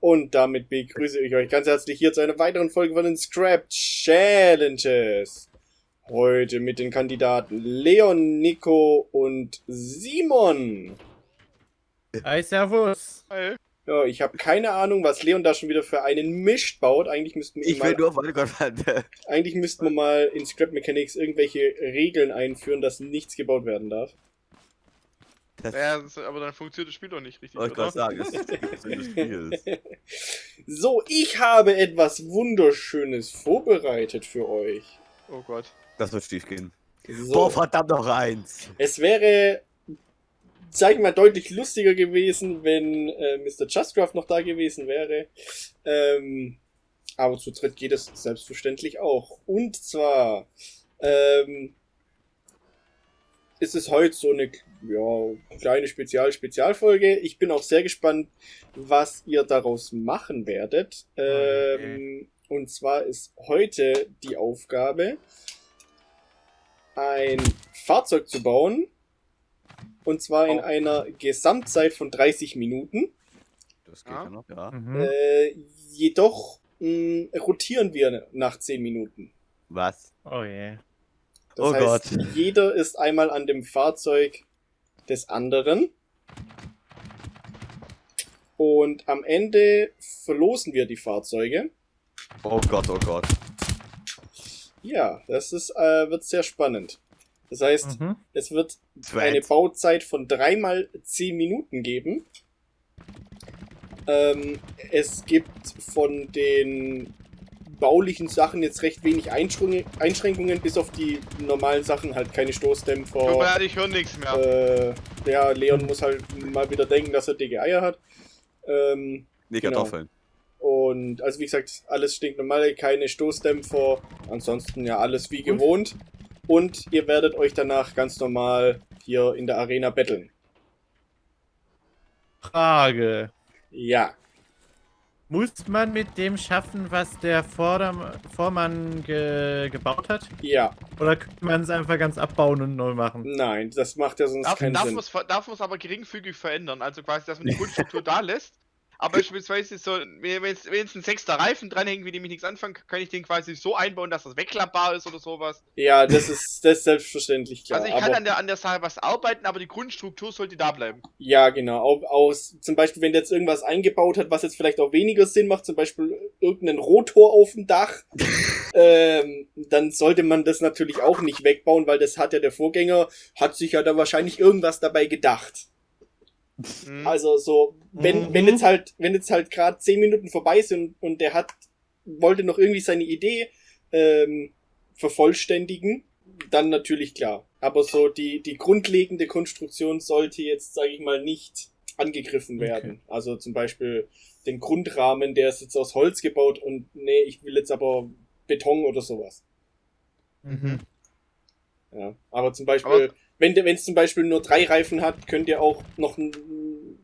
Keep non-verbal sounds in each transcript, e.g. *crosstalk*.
Und damit begrüße ich euch ganz herzlich hier zu einer weiteren Folge von den Scrap Challenges. Heute mit den Kandidaten Leon, Nico und Simon. Hi, Servus. Hi. Ja, ich habe keine Ahnung, was Leon da schon wieder für einen Mist baut. Eigentlich müssten wir Ich mal, will nur meine Gott, eigentlich müssten wir mal in Scrap Mechanics irgendwelche Regeln einführen, dass nichts gebaut werden darf. Das Ja, das- aber dann funktioniert das Spiel doch nicht richtig, wollte ich sagen, das ist das. *laughs* So, ich habe etwas Wunderschönes vorbereitet für euch. Oh Gott. Das wird schief gehen. So. Boah, verdammt noch eins. Es wäre, sag ich mal, deutlich lustiger gewesen, wenn äh, Mr. Justcraft noch da gewesen wäre. Ähm, aber zu dritt geht es selbstverständlich auch. Und zwar ähm, ist es heute so eine ja, kleine Spezial-Spezialfolge. Ich bin auch sehr gespannt, was ihr daraus machen werdet. Ähm, Und zwar ist heute die Aufgabe, ein Fahrzeug zu bauen. Und zwar in Oh. einer Gesamtzeit von 30 Minuten. Das geht Ja. ja noch, ja. Mhm. Äh, jedoch mh, rotieren wir nach 10 Minuten. Was? Oh je. Das Oh heißt, Gott. jeder ist einmal an dem Fahrzeug des anderen. Und am Ende verlosen wir die Fahrzeuge. Oh Gott, oh Gott. Ja, das ist, äh, wird sehr spannend. Das heißt, Mhm. es wird eine. Bauzeit von dreimal 10 Minuten geben. Ähm, es gibt von den baulichen Sachen jetzt recht wenig Einschränk- Einschränkungen, bis auf die normalen Sachen, halt keine Tut mir Stoßdämpfer. leid, ich höre nichts mehr. Äh, ja, Leon muss halt mal wieder denken, dass er dicke Eier hat. Ähm, Nee, genau. Kartoffeln. und also wie gesagt, alles stinknormal, keine Stoßdämpfer. Ansonsten ja alles wie gewohnt. Und ihr werdet euch danach ganz normal hier in der Arena betteln. Frage. Ja. Muss man mit dem schaffen, was der Vorderm Vormann ge gebaut hat? Ja. Oder könnte man es einfach ganz abbauen und neu machen? Nein, das macht ja sonst Darf, keinen darf Sinn. man es darf man's aber geringfügig verändern. Also quasi, dass man die Grundstruktur *laughs* da lässt. Aber beispielsweise so, wenn jetzt, wenn jetzt ein sechster Reifen dranhängt, wie dem ich nichts anfangen kann, kann ich den quasi so einbauen, dass das wegklappbar ist oder sowas. Ja, das ist, das ist selbstverständlich klar. also ich kann an der, an der Sache was arbeiten, aber die Grundstruktur sollte da bleiben. ja, genau. Auch, aus, zum Beispiel, wenn der jetzt irgendwas eingebaut hat, was jetzt vielleicht auch weniger Sinn macht, zum Beispiel irgendeinen Rotor auf dem Dach, *laughs* ähm, dann sollte man das natürlich auch nicht wegbauen, weil das hat ja der Vorgänger, hat sich ja da wahrscheinlich irgendwas dabei gedacht. Mhm. Also so, wenn, Mhm. wenn jetzt halt, wenn jetzt halt gerade zehn Minuten vorbei sind und der hat, wollte noch irgendwie seine Idee ähm, vervollständigen, dann natürlich klar. Aber so die, die grundlegende Konstruktion sollte jetzt, sage ich mal, nicht angegriffen Okay. werden. Also zum Beispiel den Grundrahmen, der ist jetzt aus Holz gebaut und nee, ich will jetzt aber Beton oder sowas. Mhm. Ja. Aber zum Beispiel, der, wenn es zum Beispiel nur drei Reifen hat, könnt ihr auch noch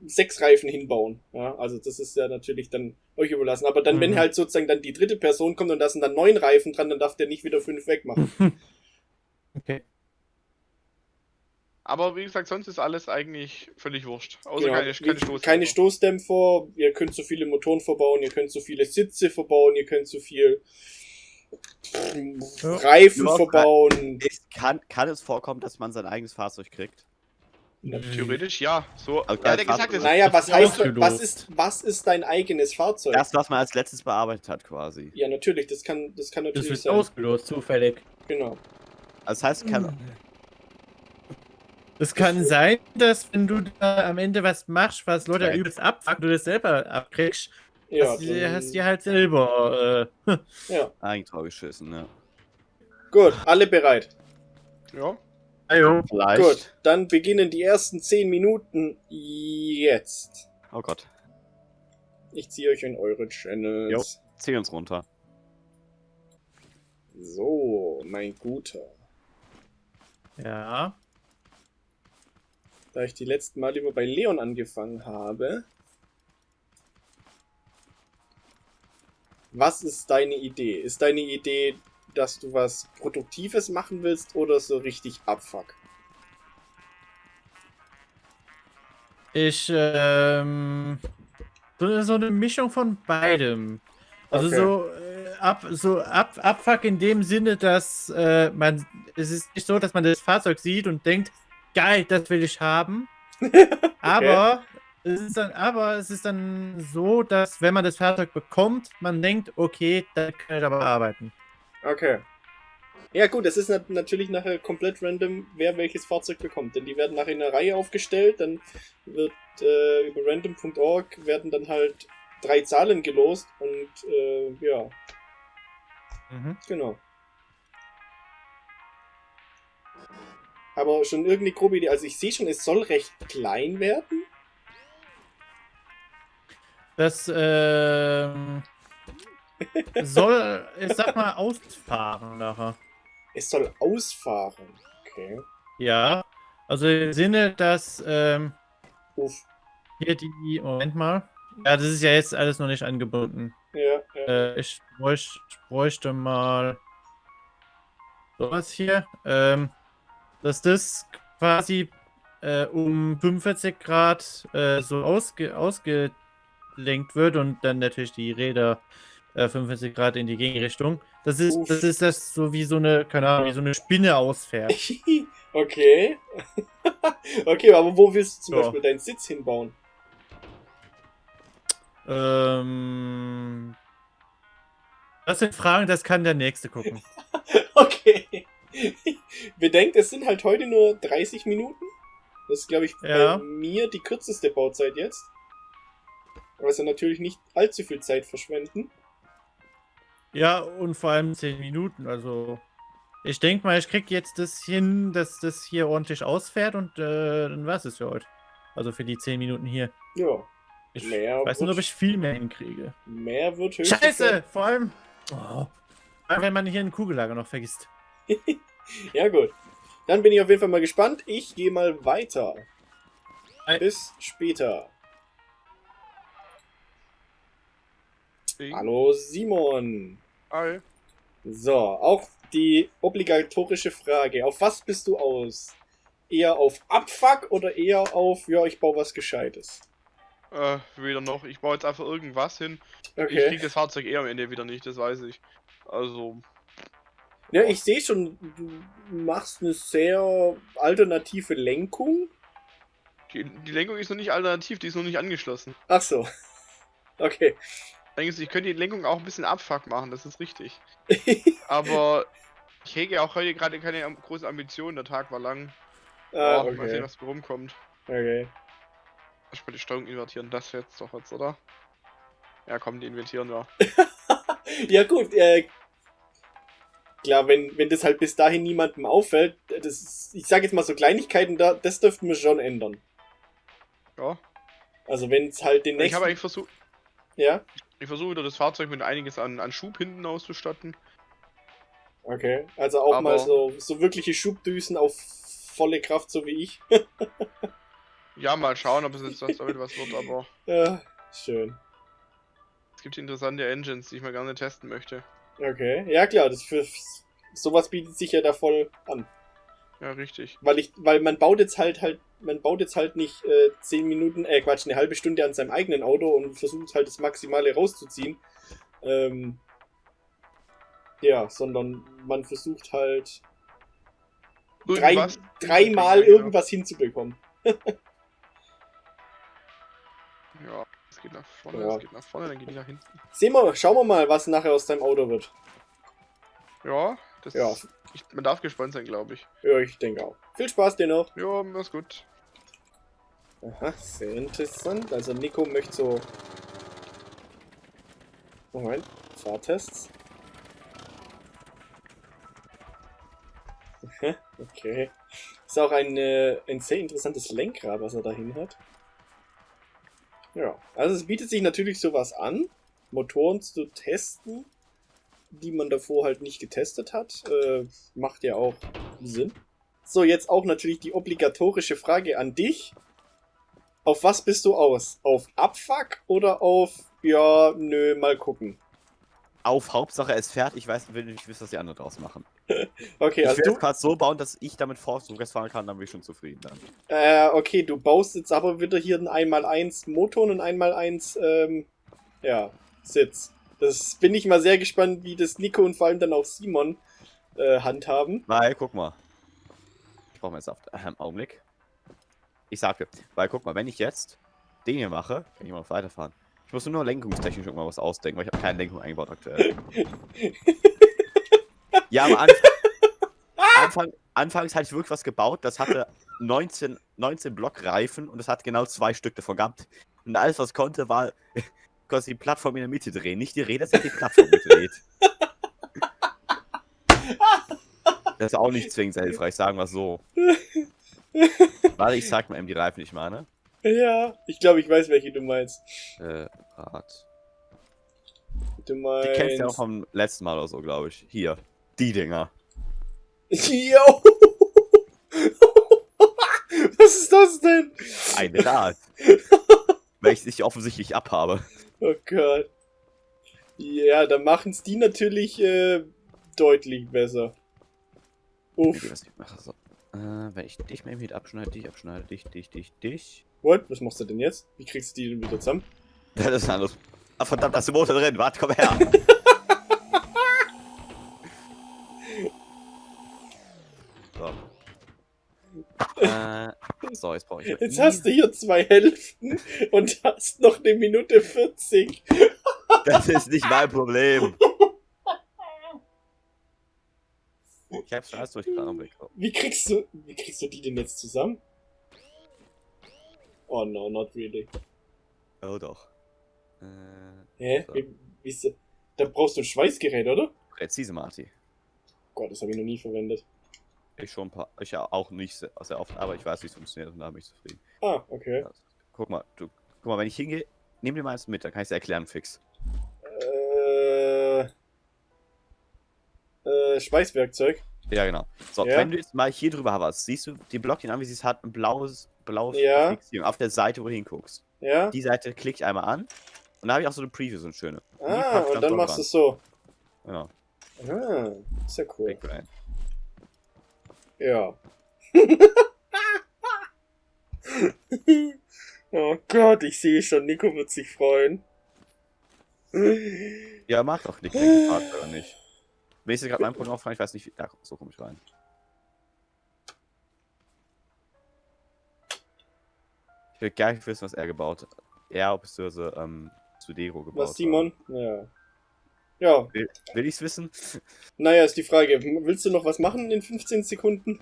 sechs Reifen hinbauen. Ja, also das ist ja natürlich dann euch überlassen. Aber dann, wenn Mhm. halt sozusagen dann die dritte Person kommt und da sind dann neun Reifen dran, dann darf der nicht wieder fünf wegmachen. *laughs* Okay. Aber wie gesagt, sonst ist alles eigentlich völlig wurscht. Außer Genau. keine, keine Stoßdämpfer. keine Stoßdämpfer, ihr könnt so viele Motoren verbauen, ihr könnt so viele Sitze verbauen, ihr könnt so viel Ja. Reifen Ja, verbauen. Kann, kann es vorkommen, dass man sein eigenes Fahrzeug kriegt? Theoretisch ja. So, Okay, hat ja gesagt, es Naja, was heißt, was ist, was ist dein eigenes Fahrzeug? Das, was man als letztes bearbeitet hat, quasi. Ja, natürlich, das kann, das kann Das natürlich wird sein. ausgelost, zufällig. Genau. Also das heißt, kann, Es kann sein, dass wenn du da am Ende was machst, was Leute übelst abfuckt, du das selber abkriegst, Ja, hast, du, dann- hast du halt selber. Äh, *laughs* ja. Eigentor geschissen, ja. Gut, alle bereit. ja. ajo. Vielleicht. Gut, dann beginnen die ersten 10 Minuten jetzt. Oh Gott. Ich ziehe euch in eure Channels. Zieh uns runter. So, mein Guter. Ja. Da ich die letzten Mal lieber bei Leon angefangen habe. Was ist deine Idee? Ist deine Idee, dass du was Produktives machen willst oder so richtig Abfuck? Ich, ähm. So, so eine Mischung von beidem. Also Okay. so, äh, ab, so ab, Abfuck in dem Sinne, dass äh, man, es ist nicht so, dass man das Fahrzeug sieht und denkt, geil, das will ich haben. *laughs* Aber, es ist dann, aber es ist dann so, dass wenn man das Fahrzeug bekommt, man denkt, okay, da kann ich aber arbeiten. Okay. Ja gut, es ist nat natürlich nachher komplett random, wer welches Fahrzeug bekommt. Denn die werden nachher in einer Reihe aufgestellt, dann wird äh, über random.org werden dann halt drei Zahlen gelost und äh, ja, Mhm. genau. Aber schon irgendeine grobe Idee. Also ich sehe schon, es soll recht klein werden. Das ähm, soll, ich sag mal, ausfahren nachher. Es soll ausfahren. Okay. Ja, also im Sinne, dass ähm, hier die, Moment mal. Ja, das ist ja jetzt alles noch nicht angebunden. Ja, ja. Äh, ich, bräuch, ich bräuchte mal sowas hier. Ähm, dass das quasi äh, um 45 Grad äh, so ausge, ausgelenkt wird und dann natürlich die Räder äh, 45 Grad in die Gegenrichtung. Das ist, Uff. das ist das so wie so eine, keine Ahnung, wie so eine Spinne ausfährt. *laughs* okay. *laughs* okay, aber wo willst du zum Ja. Beispiel deinen Sitz hinbauen? ähm, das sind Fragen, das kann der Nächste gucken. *laughs* Okay. Bedenkt, es sind halt heute nur 30 Minuten. Das ist, glaube ich, Ja. bei mir die kürzeste Bauzeit jetzt. Also natürlich nicht allzu viel Zeit verschwenden. Ja, und vor allem 10 Minuten. Also, ich denke mal, ich krieg jetzt das hin, dass das hier ordentlich ausfährt und äh, dann war's es für heute. Also für die 10 Minuten hier. Ja, Ich Mehr weiß nicht, wird- ob ich viel mehr hinkriege. mehr wird höchstens. Scheiße! Vor allem, oh, vor allem, wenn man hier ein Kugellager noch vergisst. *laughs* Ja, gut. Dann bin ich auf jeden Fall mal gespannt. Ich gehe mal weiter. Ei. Bis später. Ding. Hallo Simon. Hi. So, auch die obligatorische Frage. Auf was bist du aus? Eher auf Abfuck oder eher auf, ja, ich baue was Gescheites? Äh, weder noch. Ich baue jetzt einfach irgendwas hin. Ich Okay. krieg das Fahrzeug eh am Ende wieder nicht, das weiß ich. Also, Ja, ich sehe schon, du machst eine sehr alternative Lenkung. die, die Lenkung ist noch nicht alternativ, die ist noch nicht angeschlossen. Ach so. *laughs* Okay. Eigentlich, ich könnte die Lenkung auch ein bisschen abfuck machen, das ist richtig. *laughs* Aber ich hege auch heute gerade keine großen Ambitionen, der Tag war lang. ah, Oh, Mal sehen, okay. was da rumkommt. Okay. Ich will die Steuerung invertieren, das jetzt doch jetzt, oder? Ja, komm, die invertieren ja. *laughs* Ja gut, äh, klar, wenn, wenn das halt bis dahin niemandem auffällt, das ist, ich sage jetzt mal so Kleinigkeiten, da, das dürften wir schon ändern. Ja. Also wenn es halt den Ich nächsten... habe eigentlich versucht, ja, ich versuche wieder das Fahrzeug mit einiges an, an Schub hinten auszustatten. okay. Also auch mal Aber- so, so wirkliche Schubdüsen auf volle Kraft, so wie ich. Ja, mal schauen, ob es jetzt was damit was wird, aber *laughs* Ja, schön. es gibt interessante Engines, die ich mal gerne testen möchte. Okay. Ja klar, das für sowas bietet sich ja da voll an. Ja, richtig. Weil ich, weil man baut jetzt halt halt, man baut jetzt halt nicht äh, zehn Minuten, äh Quatsch, eine halbe Stunde an seinem eigenen Auto und versucht halt das Maximale rauszuziehen. Ähm, ja, sondern man versucht halt drei, Irgendwas dreimal hinzukriegen, irgendwas hinzubekommen. *laughs* Ja, es geht nach vorne, Ja. es geht nach vorne, dann geht die nach hinten. Sehen wir, schauen wir mal, was nachher aus deinem Auto wird. Ja, das Ja. ich, man darf gespannt sein, glaube ich. Ja, ich denke auch. Viel Spaß dir noch. Ja, ist gut. Aha, sehr interessant. Also Nico möchte so. Moment, Fahrtests. Okay. Ist auch ein, äh, ein sehr interessantes Lenkrad, was er dahin hat. Ja, also es bietet sich natürlich sowas an, Motoren zu testen, die man davor halt nicht getestet hat. Äh, macht ja auch Sinn. So, jetzt auch natürlich die obligatorische Frage an dich. Auf was bist du aus? Auf Abfuck oder auf, ja, nö, mal gucken? auf Hauptsache es fährt. Ich weiß, will nicht wissen, was die anderen draus machen. *laughs* Okay, ich also will du, es gerade so bauen, dass ich damit rückwärts fahren kann, dann bin ich schon zufrieden dann. äh, okay, du baust jetzt aber wieder hier ein 1x1 Motor und ein 1x1, ähm, ja, Sitz. Das bin ich mal sehr gespannt, wie das Nico und vor allem dann auch Simon äh, handhaben. Weil, guck mal. Ich brauche mal jetzt auf ähm, Augenblick. Ich sage, weil guck mal, wenn ich jetzt den hier mache, kann ich mal weiterfahren. Ich muss nur lenkungstechnisch irgendwann was ausdenken, weil ich habe keine Lenkung eingebaut aktuell. *laughs* ja, am Anfang, Anfang, anfangs hatte ich wirklich was gebaut, das hatte 19, 19 Blockreifen und das hat genau zwei Stück davon gehabt. Und alles, was konnte, war *laughs* quasi die Plattform in der Mitte drehen. Nicht die Räder, sondern die Plattform gedreht. *laughs* Das ist auch nicht zwingend hilfreich, sagen wir so. *laughs* Warte, ich sag mal eben die Reifen, die ich meine. Ja, ich glaube, ich weiß, welche du meinst. Äh, Rad. Du Die meinst. kennst du ja auch vom letzten Mal oder so, glaube ich. Hier. Die Dinger. *laughs* Yo! *laughs* Was ist das denn? Ein Rad. Welches ich offensichtlich abhabe. Oh Gott. Ja, da machen es die natürlich äh, deutlich besser. Uff. Ich mache so. Äh, wenn ich dich mal mit abschneide, dich abschneide, dich, dich, dich, dich. What? Was machst du denn jetzt? Wie kriegst du die denn wieder zusammen? Das ist ein anderes. Ah, verdammt, da ist der Motor drin. Warte, komm her. *laughs* so. Äh, so, jetzt brauche ich. Jetzt hast du hier zwei Hälften und hast noch eine Minute 40. Das ist nicht mein Problem. *laughs* Ich hab's alles durchgeplant. Wie kriegst du, wie kriegst du die denn jetzt zusammen? Oh no, not really. Oh doch. Äh, Hä? So. Wie, wie ist, das? da brauchst du ein Schweißgerät, oder? präzise, Marty. Gott, das habe ich noch nie verwendet. Ich schon ein paar. Ich auch nicht sehr, oft, aber ich weiß, wie es funktioniert und da bin ich zufrieden. Ah, okay. Ja, guck mal, du, guck mal, wenn ich hingehe, nimm dir mal eins mit, dann kann ich es erklären fix. Äh, Schweißwerkzeug. Ja, genau. So, Ja. wenn du jetzt mal hier drüber hast, siehst du die Blockchen an, wie sie es hat, ein blaues, blaues Ja. Fixierung auf der Seite, wo du hinguckst. Ja? Die Seite klicke ich einmal an und da habe ich auch so eine Preview, so eine schöne. Die Ah, und dann machst du es so. Genau, Ah, ist ja cool. Ja. *laughs* oh Gott, ich sehe schon, Nico wird sich freuen. Ja, mag doch Nick gefragt oder nicht. Wenn ich jetzt gerade mein Programm aufmache, ich weiß nicht, wie. Ja, so komme ich rein. Ich will gar nicht wissen, was er gebaut hat. Er bzw. ähm, Sudero gebaut Was, Simon? Ja. Ja, Will, will ich's wissen? *laughs* naja, ist die Frage. Willst du noch was machen in 15 Sekunden?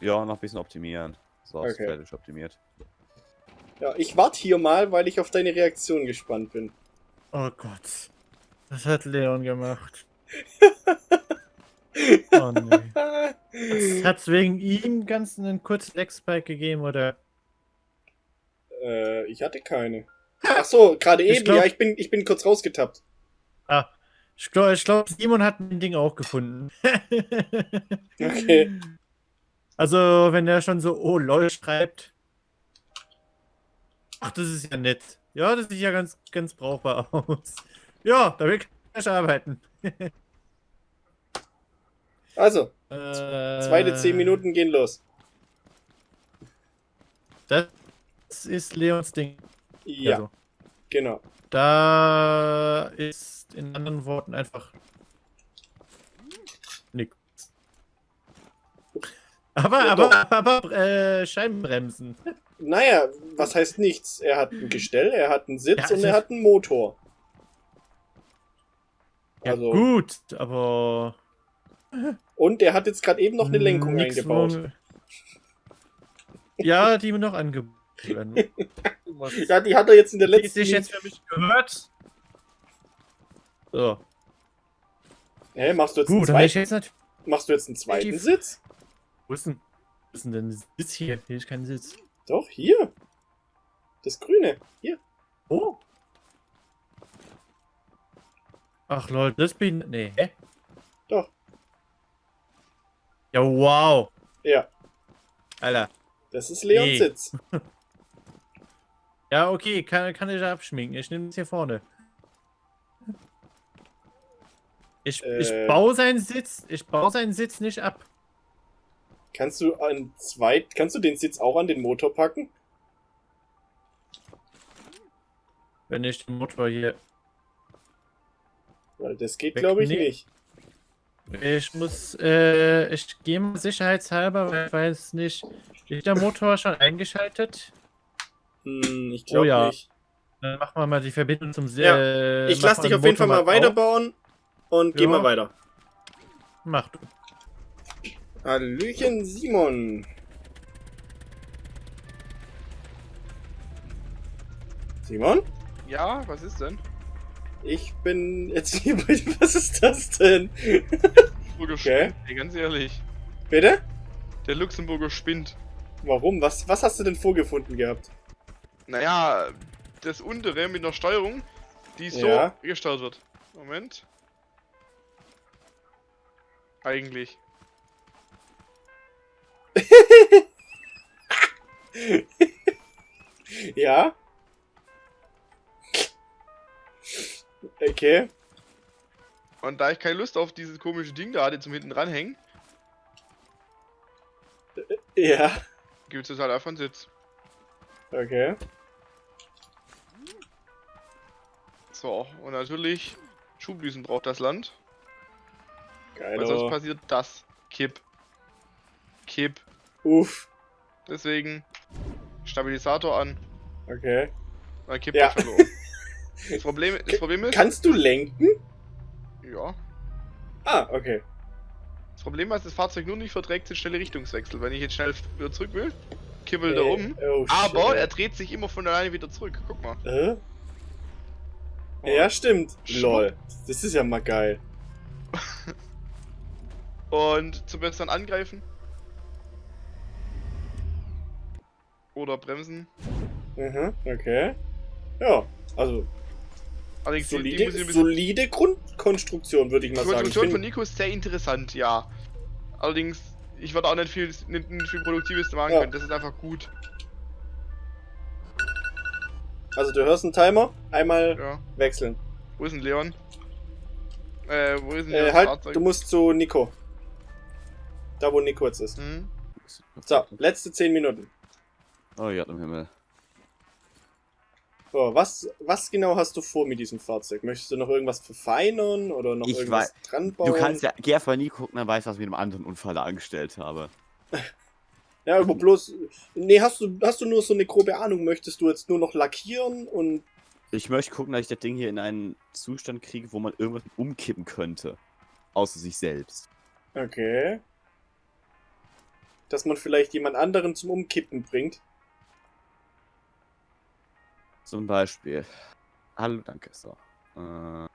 Ja, noch ein bisschen optimieren. So, ist Okay. fertig optimiert. Ja, ich warte hier mal, weil ich auf deine Reaktion gespannt bin. Oh Gott. Das hat Leon gemacht. Oh nee. Hat's wegen ihm ganz einen kurzen Leg-Spike gegeben, oder? äh, ich hatte keine. Ach so, gerade eben. glaub- Ja, ich bin, ich bin kurz rausgetappt. Ah, ich glaube, ich glaub, Simon hat ein Ding auch gefunden. *laughs* Okay. Also, wenn er schon so, oh lol schreibt. Ach, das ist ja nett. Ja, das sieht ja ganz, ganz brauchbar *laughs* aus. Ja, damit kann ich arbeiten. *laughs* Also, Äh, zweite 10 Minuten gehen los. Das ist Leons Ding. Ja, Also, genau. da ist in anderen Worten einfach nix. Aber, Ja, aber, aber, äh, Scheibenbremsen. Naja, was heißt nichts? Er hat ein Gestell, er hat einen Sitz Ja, und also- er hat einen Motor. Ja, Also, gut, aber. Und er hat jetzt gerade eben noch eine Lenkung nix, eingebaut. wo- Ja, die mir noch angeboten *laughs* Ja, die hat er jetzt in der die letzten sich jetzt für mich gehört? So. Hä, machst du jetzt einen Gut, ich zweiten, jetzt machst du jetzt einen zweiten. Sitz? Wo ist denn, wo ist denn der Sitz hier? Hier ist kein Sitz. Doch, hier. Das Grüne. Hier. Oh. Ach lol, das bin. Nee, hä? Ja, wow. Ja, Alter. das ist Leons Nee. Sitz. *laughs* Ja, okay, kann, kann ich abschminken. Ich nehme das hier vorne. Ich, Äh. ich baue seinen Sitz, ich baue seinen Sitz nicht ab. Kannst du an zwei, kannst du den Sitz auch an den Motor packen? Wenn ich den Motor hier. Weil das geht, glaube ich, nicht. Ich muss, äh, ich gehe mal sicherheitshalber, weil ich weiß nicht. Ist der Motor schon eingeschaltet? Hm, ich glaube Oh ja. nicht. Dann machen wir mal die Verbindung zum Se Ja, äh, Ich lasse mal dich auf jeden Fall mal auf. weiterbauen und geh Ja. mal weiter. Mach du. Hallöchen, Simon. Simon? Ja, was ist denn? Ich bin jetzt hier *laughs* bei Was ist das denn? Luxemburger Okay. spinnt, ganz ehrlich. Bitte? Der Luxemburger spinnt. Warum? Was, was hast du denn vorgefunden gehabt? Naja, das untere mit einer Steuerung, die so Ja. gesteuert wird. Moment. Eigentlich. *laughs* Ja? Okay. Und da ich keine Lust auf dieses komische Ding da hatte zum hinten dranhängen, Ja. gibt es halt einfach einen Sitz. Okay. So, und natürlich, Schubdüsen braucht das Land. Geil. Weil sonst passiert das. Kipp. Kipp. Uff. Deswegen Stabilisator an. Okay. Dann kippt Ja. er verloren. *laughs* Das Problem, das Problem ist. Kannst du lenken? Ja. Ah, okay. Das Problem, was das Fahrzeug nur nicht verträgt, sind schnelle Richtungswechsel. Wenn ich jetzt schnell wieder zurück will, kippelt er Äh, um. oh, Aber shit. er dreht sich immer von alleine wieder zurück. Guck mal. Äh? Oh. Ja, stimmt. Schwupp. Lol. Das ist ja mal geil. *laughs* Und zum besseren Angreifen. Oder bremsen. Mhm, okay. Ja, also Allerdings die, die solide, solide Grundkonstruktion, würde ich Die mal sagen. Ich Konstruktion von Nico ist sehr interessant, ja. Allerdings, ich würde auch nicht viel, nicht, nicht viel Produktives machen Ja. können. Das ist einfach gut. also du hörst einen Timer, einmal Ja. wechseln. Wo ist denn Leon? Äh, wo ist denn Äh, das halt, Fahrzeug? du musst zu Nico. Da, wo Nico jetzt ist. Hm? So, letzte 10 Minuten. Oh ja, im Himmel. So, was, was genau hast du vor mit diesem Fahrzeug? Möchtest du noch irgendwas verfeinern oder noch Ich irgendwas dran bauen? Du kannst ja, geh einfach nie gucken, dann weißt du, was ich mit einem anderen Unfall angestellt habe. *laughs* Ja, aber bloß. Nee, hast du, hast du nur so eine grobe Ahnung? Möchtest du jetzt nur noch lackieren und. Ich möchte gucken, dass ich das Ding hier in einen Zustand kriege, wo man irgendwas umkippen könnte. Außer sich selbst. Okay. Dass man vielleicht jemand anderen zum Umkippen bringt. Zum Beispiel. Hallo, danke. So. Äh,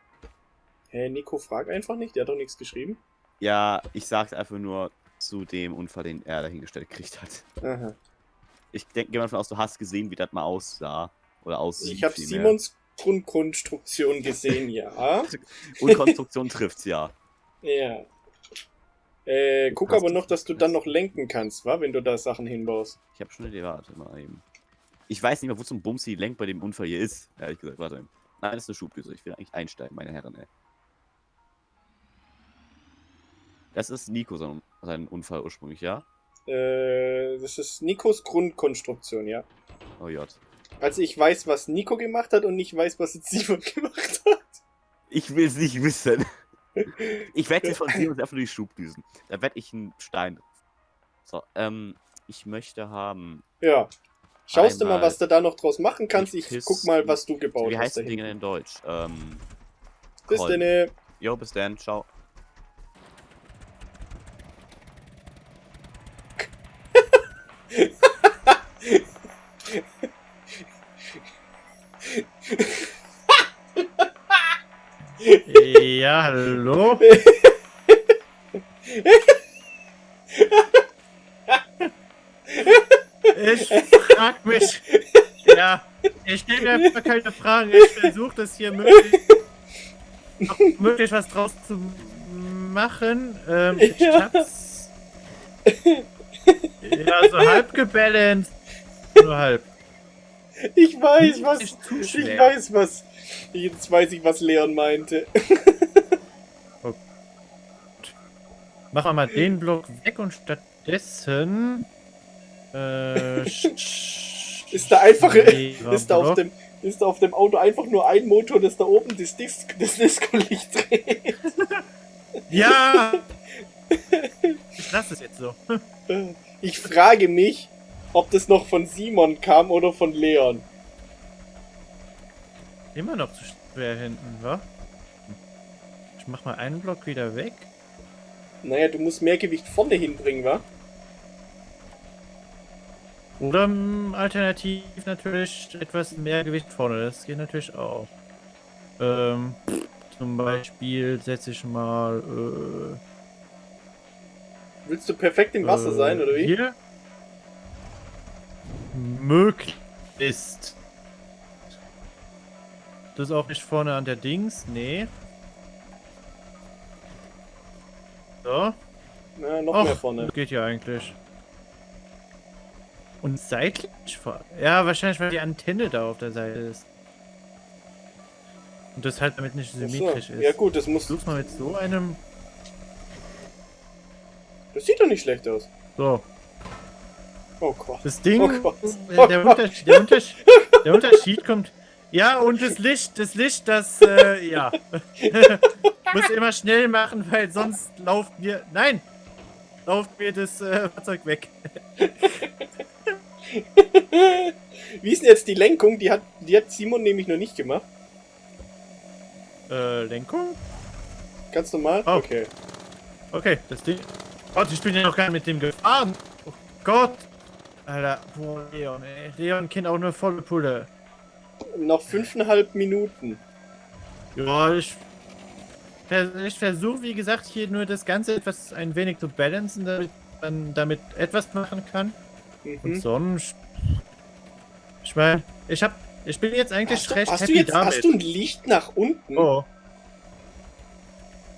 Hä, Nico, frag einfach nicht, der hat doch nichts geschrieben. ja, ich sag's einfach nur zu dem Unfall, den er dahingestellt gekriegt hat. Aha. Ich denke, mal davon aus, du hast gesehen, wie das mal aussah. Oder aussieht. Ich habe. Simons Grundkonstruktion gesehen, ja. *laughs* Und Konstruktion trifft's ja. Ja. Äh, guck aber noch, das dass du dann noch lenken kannst, wa? Wenn du da Sachen hinbaust. Ich habe schon eine Idee, warte mal eben. Ich weiß nicht mehr, wo zum Bums die Lenk bei dem Unfall hier ist. Ehrlich gesagt, warte. Nein, das ist eine Schubdüse. Ich will eigentlich einsteigen, meine Herren, ey. Das ist Nico sein, sein Unfall ursprünglich, ja? Äh, das ist Nikos Grundkonstruktion, ja. Oh Gott. Also ich weiß, was Nico gemacht hat und ich weiß, was jetzt *laughs* Simon gemacht hat. Ich will es nicht wissen. *laughs* Ich werde jetzt von Simon einfach nur die Schubdüsen. Da werde ich einen Stein. So, ähm, ich möchte haben. Ja. Schaust du mal, was du da noch draus machen kannst? Ich Piss- guck mal, was du gebaut Wie hast. heißt das Ding in Deutsch? Ähm, Bis denn. Jo, bis dann, ciao. Ja, hallo? *laughs* Ich frag *laughs* mich. Ja, ich stelle mir einfach keine Fragen. Ich versuche das hier möglichst, möglichst was draus zu machen. Ähm, ich Ja. hab's. Ja, so halb gebalanced. Nur halb. Ich weiß, was. Ich weiß, was. Jetzt weiß ich, was Leon meinte. *laughs* machen wir mal den Block weg und stattdessen. Äh, Ist da einfach, *laughs* ist da auf dem, ist da auf dem Auto einfach nur ein Motor, das da oben das, Dis das Disco-Licht dreht. Ja! *laughs* Ich lasse es jetzt so. Ich frage mich, ob das noch von Simon kam oder von Leon. Immer noch zu schwer hinten, wa? Ich mach mal einen Block wieder weg. Naja, du musst mehr Gewicht vorne hinbringen, wa? Oder mm, alternativ natürlich etwas mehr Gewicht vorne. Das geht natürlich auch. Ähm, zum Beispiel setze ich mal. Äh, Willst du perfekt im Wasser äh, sein, oder wie? Hier? Möglichst. Das ist auch nicht vorne an der Dings. Nee. So. Na, noch Och, mehr vorne. das geht ja eigentlich. Und seitlich vor. Ja, wahrscheinlich, weil die Antenne da auf der Seite ist. Und das halt damit nicht Ach so. symmetrisch ist. Ja gut, das muss. Versuch's mal mit so einem. Das sieht doch nicht schlecht aus. So. Oh Gott. Das Ding. Oh Gott. äh, der, Unterschied, der, Unterschied, der Unterschied kommt. Ja, und das Licht, das Licht, das, äh, ja. *laughs* Muss immer schnell machen, weil sonst lauft mir. Nein! Lauft mir das äh, Fahrzeug weg. *laughs* Wie ist denn jetzt die Lenkung? Die hat, die hat Simon nämlich noch nicht gemacht. Äh, Lenkung? Ganz normal? Oh. Okay. Okay, das Ding. Gott, ich bin ja noch gar nicht mit dem gefahren. Oh Gott. Alter, boah, Leon, ey. Leon kennt auch nur volle Pulle. Noch fünfeinhalb Minuten. Ja, ich. Ich versuche, wie gesagt, hier nur das Ganze etwas ein wenig zu balancen, damit man damit etwas machen kann. Und Mhm. sonst. Ich meine, ich hab. Ich bin jetzt eigentlich Hast, du, recht hast, du happy jetzt, damit. hast du ein Licht nach unten? oh.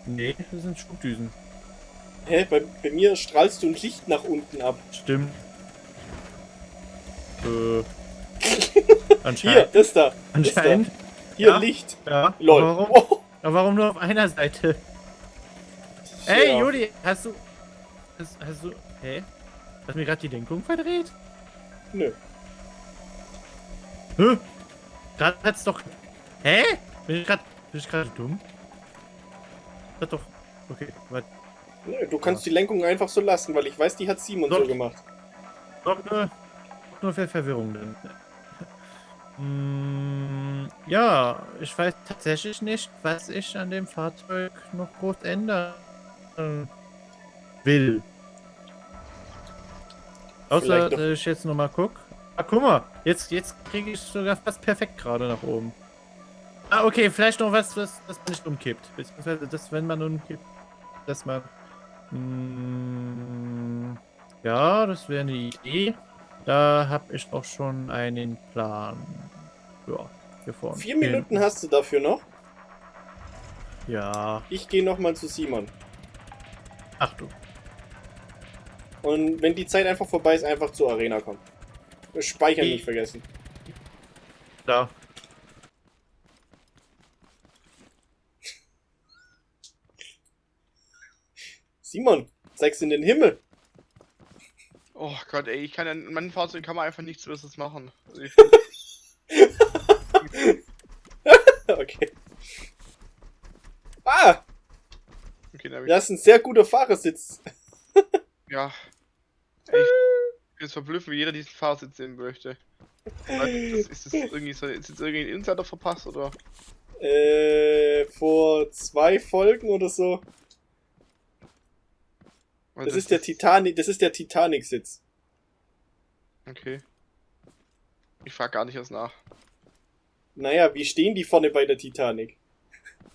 Nee, das sind Schubdüsen. Hä? Bei, bei mir strahlst du ein Licht nach unten ab. Stimmt. Äh. *laughs* Hier, Anscheinend. das da. Das Anscheinend. da. Hier Ja. Licht. Ja. Lol. Warum, Oh, aber warum nur auf einer Seite? Ey, ja. Juli, hast du. Hast, hast du. Hä? Hast du mir gerade die Lenkung verdreht? Nö. Hä? Gerade hat's doch. Hä? Bin ich gerade. Bin ich gerade dumm? Das hat doch. Okay, warte. Nö, du kannst die Lenkung einfach so lassen, weil ich weiß, die hat Simon Doch. so gemacht. Doch nur. Nur für Verwirrung dann. Mm, *laughs* ja, ich weiß tatsächlich nicht, was ich an dem Fahrzeug noch groß ändern will. Außer, dass ich jetzt nochmal guck. Ah, guck mal, jetzt, jetzt kriege ich sogar fast perfekt gerade nach oben. Ah, okay, vielleicht noch was, was, man nicht umkippt. Beziehungsweise, das, wenn man umkippt, dass man. Mm, ja, das wäre eine Idee. Da habe ich auch schon einen Plan. Ja, hier vorne. Vier Minuten hast du dafür noch. Ja, Ich gehe nochmal zu Simon. Achtung. Und wenn die Zeit einfach vorbei ist, einfach zur Arena kommen. Speichern Ich- nicht vergessen. Da. Simon, zeig's in den Himmel. Oh Gott, ey, ich kann ja, in meinem Fahrzeug kann man einfach nichts Besseres machen. *laughs* Also ich, okay. Ah, okay, das ist ein sehr guter Fahrersitz. *laughs* ja. Ich bin jetzt verblüfft, wie jeder diesen Fahrsitz sehen möchte. Das, ist das irgendwie so, ist jetzt irgendwie ein Insider verpasst oder? Äh, vor zwei Folgen oder so. Weil Das ist der Titanic, das ist der Titanic-Sitz. Okay. Ich frag gar nicht erst nach. Naja, wie stehen die vorne bei der Titanic?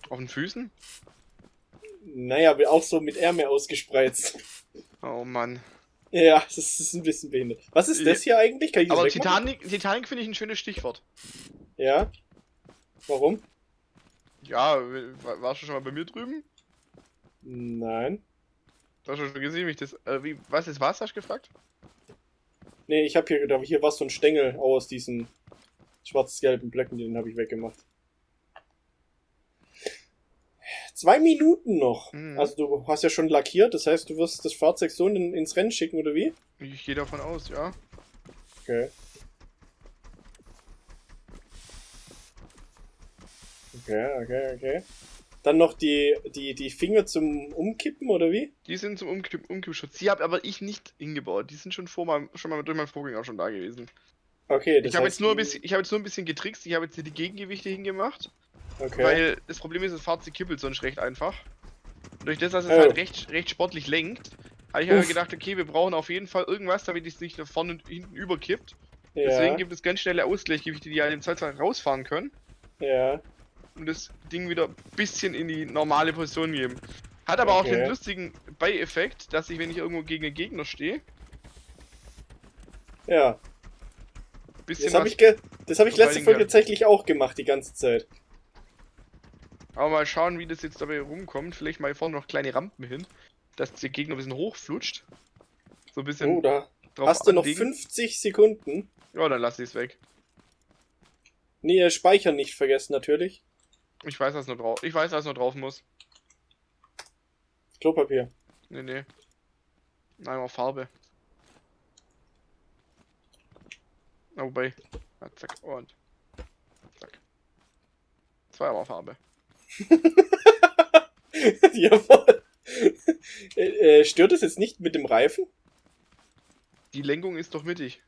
Auf den Füßen? Naja, auch so mit Ärmel ausgespreizt. Oh Mann. Ja, das ist, ein bisschen behindert. Was ist das hier eigentlich? Kann ich das Aber wegmachen? Titanic, Titanic finde ich ein schönes Stichwort. Ja. Warum? Ja, wa- warst du schon mal bei mir drüben? Nein. Du hast schon gesehen, wie ich das. Äh, wie, was ist was, hast du gefragt? Nee, ich habe hier gedacht, hier war so ein Stängel aus diesen schwarz-gelben Blöcken, den habe ich weggemacht. Zwei Minuten noch. Mhm. Also du hast ja schon lackiert, das heißt, du wirst das Fahrzeug so in, ins Rennen schicken, oder wie? Ich gehe davon aus, ja. Okay. Okay, okay, okay. Dann noch die, die, die Finger zum Umkippen, oder wie? Die sind zum Umkipp Umkippschutz. Die habe aber ich nicht hingebaut. Die sind schon vor meinem, schon mal durch meinen Vorgänger schon da gewesen. Okay, das Ich habe jetzt nur ein bisschen, ich habe jetzt nur ein bisschen getrickst. Ich habe jetzt hier die Gegengewichte hingemacht, Okay. weil das Problem ist, das Fahrzeug kippelt sonst recht einfach. Und durch das, dass es Oh. halt recht, recht sportlich lenkt, habe ich aber Uff. gedacht, okay, wir brauchen auf jeden Fall irgendwas, damit es nicht nach vorne und hinten überkippt. ja, Deswegen gibt es ganz schnelle Ausgleichgewichte, die halt im Zweifelsfall rausfahren können ja. und das Ding wieder ein bisschen in die normale Position geben. Hat aber auch Okay. den lustigen Beieffekt, dass ich, wenn ich irgendwo gegen einen Gegner stehe, Ja. Bisschen Das habe ich, das hab ich letzte Folge tatsächlich auch gemacht, die ganze Zeit. Aber mal schauen, wie das jetzt dabei rumkommt. Vielleicht mal hier vorne noch kleine Rampen hin, dass der Gegner ein bisschen hochflutscht. So ein bisschen Oh, da drauf hast du noch anlegen. 50 Sekunden. Ja, dann lass ich es weg. Nee, äh, Speichern nicht vergessen, natürlich. Ich weiß, was noch drauf. Ich weiß, was noch drauf muss. Klopapier. Nee, nee. Einmal Farbe. Na, wobei. Ja, zack, und. Zack. Zweimal Farbe. *laughs* Jawohl. äh, äh, stört es jetzt nicht mit dem Reifen? Die Lenkung ist doch mittig.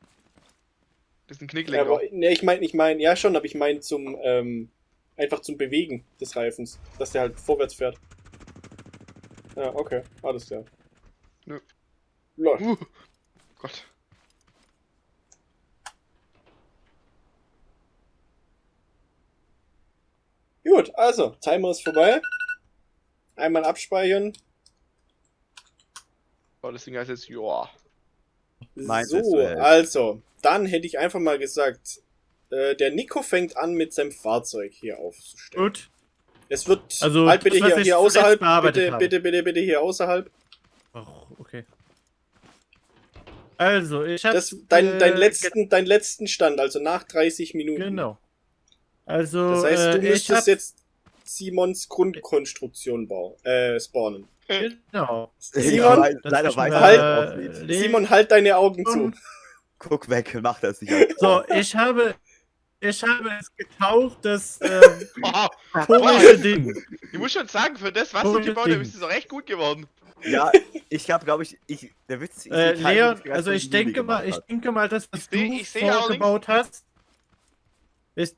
Das ist ein Ja, Knicklenker. aber, ne, ich meine, ich meine, ja schon, aber ich meine zum, ähm, einfach zum Bewegen des Reifens, dass der halt vorwärts fährt. Ja, okay, alles klar. Nö. Lol. Uh, Gott. Gut, also, Timer ist vorbei. Einmal abspeichern. Oh, das Ding heißt jetzt, joa. Meins So, also, dann hätte ich einfach mal gesagt, äh, der Nico fängt an mit seinem Fahrzeug hier aufzustellen. Gut. Es wird Also, halt bitte hier, hier außerhalb, bitte, habe. bitte, bitte, bitte hier außerhalb. Ach, okay. Also, ich habe. Das, dein, dein, letzten, dein letzten Stand, also nach 30 Minuten. Genau. Also, Das heißt, du äh, ich müsstest hab, jetzt Simons Grundkonstruktion bauen, äh, spawnen. Genau. Simon, weiß- leider weiß halt-. Le- Simon, halt deine Augen zu. Guck weg, mach das nicht. So, *laughs* ich habe. Ich habe es getaucht, das *laughs* äh, Oh, komische Ding. ich muss schon sagen, für das, was Oh, du gebaut hast, ist es auch echt gut geworden. Ja, ich habe, glaube ich, ich, der Witz ist, Äh, Leon, nicht also ich denke mal, ich denke mal, das, was Ich du ich vorgebaut hast, ich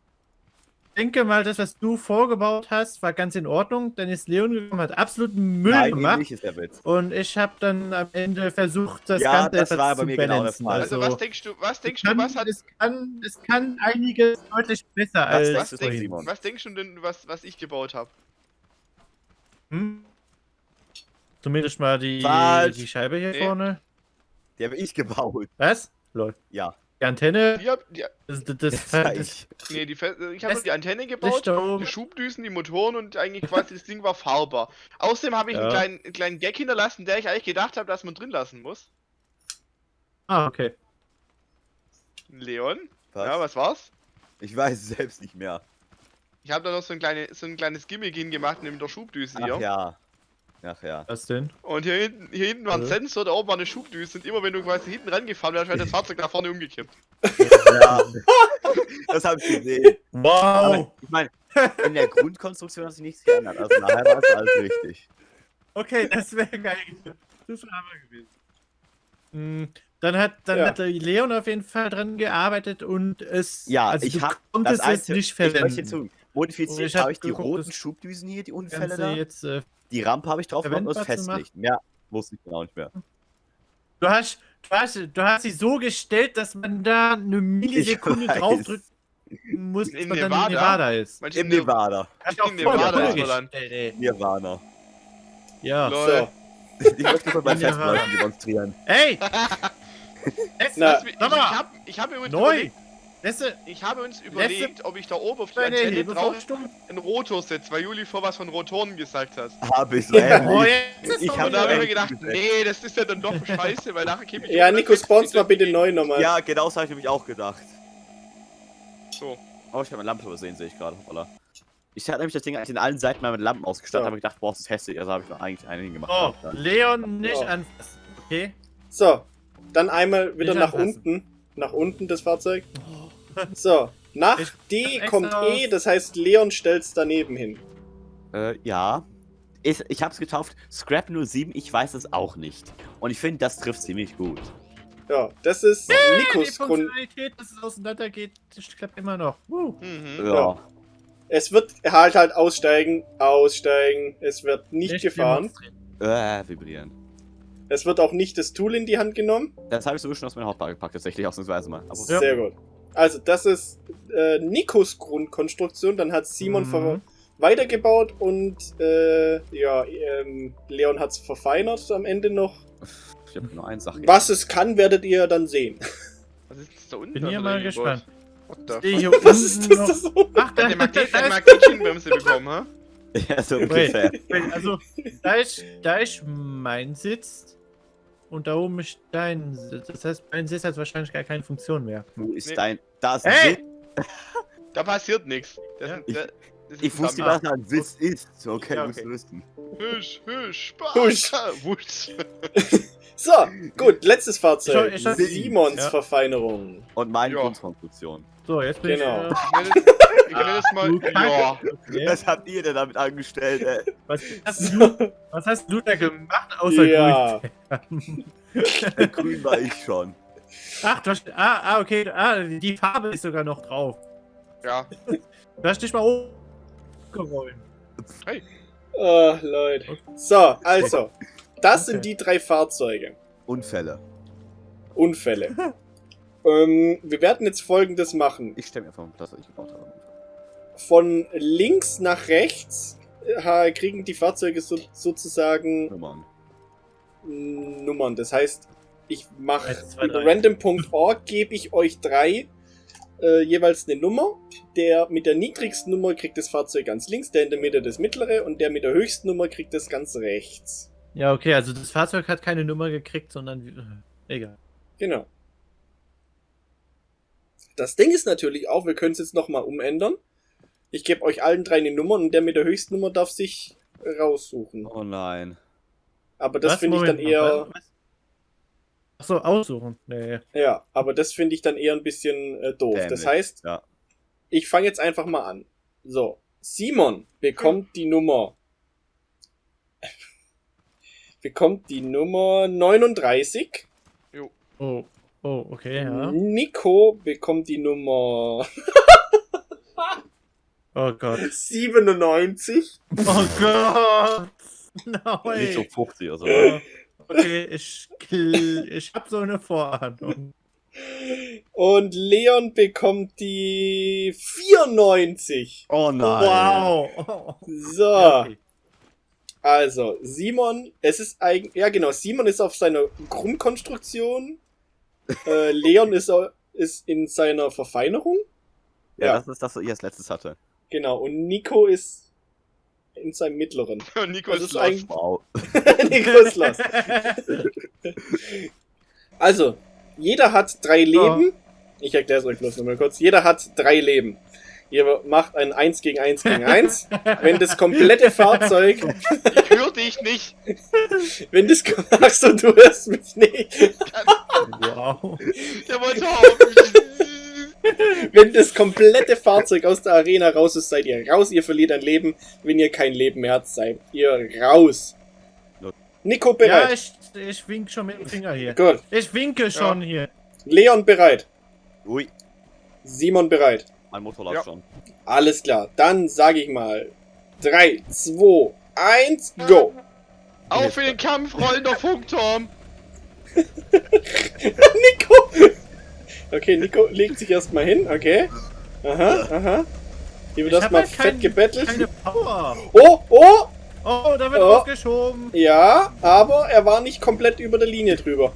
denke mal, das, was du vorgebaut hast, war ganz in Ordnung. Dann ist Leon gekommen, hat absoluten Müll Nein, gemacht. nicht ist der Witz. Und ich habe dann am Ende versucht, das Ja, Ganze das etwas war bei zu mir genau der balancen. Fall. Also, Also, was denkst du, was denkst es, du, kann, was hat. es, kann, es kann einiges deutlich besser als denkst Was du, denkst, Simon? was denkst du denn, was, was ich gebaut habe? Hm? Zumindest mal die, Falsch. die Scheibe hier Nee. vorne. Die habe ich gebaut. Was? Lol. Ja, Die Antenne. Hab, die, Das, das, das das, nee, die, ich habe die Antenne gebaut, die Schubdüsen, die Motoren und eigentlich quasi das Ding war fahrbar. Außerdem habe ich einen, Ja. kleinen, einen kleinen Gag hinterlassen, der ich eigentlich gedacht habe, dass man drin lassen muss. Ah, okay. Leon? Was? Ja, was war's? Ich weiß es selbst nicht mehr. Ich habe da noch so ein, kleine, so ein kleines Gimmick hingemacht neben der Schubdüse Ach hier. ja. Ach ja. Was denn? Und hier hinten, hier hinten war ein Ja. Sensor, da oben war eine Schubdüse und immer wenn du quasi hinten rangefahren wärst, wäre das Fahrzeug nach vorne umgekippt. ja. das habe ich gesehen. Aber Wow! ich meine, in der Grundkonstruktion hat sich nichts geändert. Also nachher war es alles richtig. Okay, das wäre geil. Das wäre aber gewesen. Hm, Dann hat, dann Ja. hat der Leon auf jeden Fall dran gearbeitet und es. Ja, also ich habe das es Einzige, nicht ich möchte verwenden. hinzu, modifiziert ich hab habe ich die roten das Schubdüsen hier, die Unfälle Ganze da. jetzt, äh, Die Rampe habe ich drauf gemacht und machen. Festlicht. Mehr wusste ich genau nicht mehr. du, hast, du, hast, du hast sie so gestellt, dass man da eine Millisekunde weiß. draufdrücken muss, In man dann Nevada? in Nevada ist. Manche Im Nevada. Hast du auch In Nevada ist. Nirvana. Ja. Lol. So, Ich möchte mal Nevada. Festmachen demonstrieren. Ey! Jetzt, *laughs* Na, ich sag mal, ich habe ich hab mir überlegt, Letzte, ich habe uns überlegt, ob ich da oben auf die Antenne drauf Hebevorrichtung. einen Rotor setze, weil Juli vor was von Rotoren gesagt hat. Habe ich so Ja. Oh, jetzt Ich hab Und da habe ich mir gedacht, ja. nee, das ist ja dann doch scheiße, weil nachher käme ich ja, Nico, spawn's mal bitte neu nochmal. Ja, genau das habe ich nämlich auch gedacht. So. Oh, ich habe meine Lampe übersehen, sehe ich gerade. Hoppala. Ich hatte nämlich das Ding eigentlich in allen Seiten mal mit Lampen ausgestattet, Ja. habe gedacht, boah, das ist hässlich. Also habe ich noch eigentlich einen hingemacht. Oh, Leon nicht Ja. anfassen. Okay. So, dann einmal wieder Nicht nach anfassen. unten. Nach unten das Fahrzeug. So, nach Ich- D kommt E, das heißt Leon stellt's daneben hin. Äh, ja. Ich, ich hab's getauft, Scrap 07, ich weiß es auch nicht. Und ich finde, das trifft ziemlich gut. Ja, das ist Die Nikos Grund. Funktionalität, dass es auseinandergeht, klappt immer noch. Uh. Mhm. Ja. Ja. Es wird halt halt aussteigen, aussteigen. Es wird nicht gefahren. demonstrieren. Äh, vibrieren. Es wird auch nicht das Tool in die Hand genommen. Das habe ich sogar schon aus meiner Hauptbar gepackt, tatsächlich, ausnahmsweise mal. Aber Ja. Sehr gut. Also, das ist äh, Nikos Grundkonstruktion. Dann hat Simon Mhm. ver weitergebaut und äh, ja, ähm, Leon hat's verfeinert am Ende noch. ich habe nur eine Sache. Was es kann, werdet ihr dann sehen. Was ist das da unten? Bin da hier drin mal gespannt. Hier *laughs* Was ist das? noch. das? Ach, Hat da, da der ist- *laughs* Magnetchenbremse bekommen, ha? ja, so Wait, ungefähr. wait, also, da ist, da ist mein Sitz und da oben ist dein Sitz. Das heißt, mein Sitz hat wahrscheinlich gar keine Funktion mehr. Wo ist Nee. dein. Da ist Hey! ein Da passiert nichts. Das, Ja. das, Ich wusste, was ein Sitz ist. Okay, Ja, musst okay. du wissen. Husch, husch, Spaß. Husch. Wusch. *laughs* So, gut, letztes Fahrzeug. Ich hab- Simons Ja. Verfeinerung. Und meine Ja. Grundkonstruktion. So, jetzt bin Genau. ich. Wir können das mal. du Kacke. Ja. Äh, okay. Was habt ihr denn damit angestellt, ey? was, *laughs* hast du, was hast du da gemacht, außer Ja. grün? *laughs* Grün war ich schon. Ach, du hast, ah, ah, okay, ah, die Farbe ist sogar noch drauf. Ja. Hast dich mal hochgerollt. Oh, Leute. So, also. Das sind Okay. die drei Fahrzeuge. Unfälle. Unfälle. *laughs* ähm, wir werden jetzt folgendes machen. Ich stelle mir einfach mal das, was ich gebaut habe. Von links nach rechts äh, kriegen die Fahrzeuge so, sozusagen Nummern. mm, Nummern. Das heißt, ich mache über random.org gebe ich euch drei äh, jeweils eine Nummer. Der mit der niedrigsten Nummer kriegt das Fahrzeug ganz links, der in der Mitte das mittlere und der mit der höchsten Nummer kriegt das ganz rechts. Ja, okay, also das Fahrzeug hat keine Nummer gekriegt, sondern. äh, Egal. Genau. Das Ding ist natürlich auch, wir können es jetzt nochmal umändern. Ich gebe euch allen drei eine Nummer und der mit der höchsten Nummer darf sich raussuchen. Oh nein. Aber das finde ich dann eher, was? Achso, aussuchen. Nee. ja, aber das finde ich dann eher ein bisschen äh, doof. Das Dämlich, heißt, ja. ich fange jetzt einfach mal an. So, Simon bekommt die Nummer, *laughs* bekommt die Nummer 39. Oh, oh, okay, ja. Nico bekommt die Nummer *laughs* Oh Gott. 97. Oh Gott! *laughs* Nein! Nicht so 50 oder so. Okay, ich, *laughs* ich hab so eine Vorahnung. Und Leon bekommt die 94. Oh nein. Wow! Oh. So, Ja, okay. also Simon, es ist eigentlich, ja genau, Simon ist auf seiner Grundkonstruktion. *laughs* äh, Leon ist, ist in seiner Verfeinerung. Ja, Ja. das ist das, was ich als letztes hatte. Genau, und Nico ist in seinem mittleren. *laughs* Und Nico Das ist ist los. eigentlich- Wow. *laughs* Nico ist lost. *laughs* Also, jeder hat drei Leben. Ich erkläre es euch bloß nochmal kurz. Jeder hat drei Leben. Ihr macht ein 1 gegen 1 gegen 1. Wenn das komplette Fahrzeug, Ich höre dich nicht. wenn das, ach so, du hörst mich nicht. Wow. Der wollte hoffen. Wenn das komplette Fahrzeug aus der Arena raus ist, seid ihr raus. Ihr verliert ein Leben. Wenn ihr kein Leben mehr habt, seid ihr raus. Nico Ja, bereit. ich, ich wink schon mit dem Finger hier. Gut. Ich winke schon hier. Leon bereit. Ui, Simon bereit. mein Motor läuft Ja. schon. Alles klar. Dann sage ich mal 3, 2, 1, go. Auf in den Kampf, rollender Funkturm. *laughs* Nico! Okay, Nico legt sich erstmal hin, okay. Aha, aha. Hier wird erstmal halt kein- fett gebettelt. Keine Power. Oh, oh! Oh, da wird Oh. aufgeschoben. Ja, aber er war nicht komplett über der Linie drüber.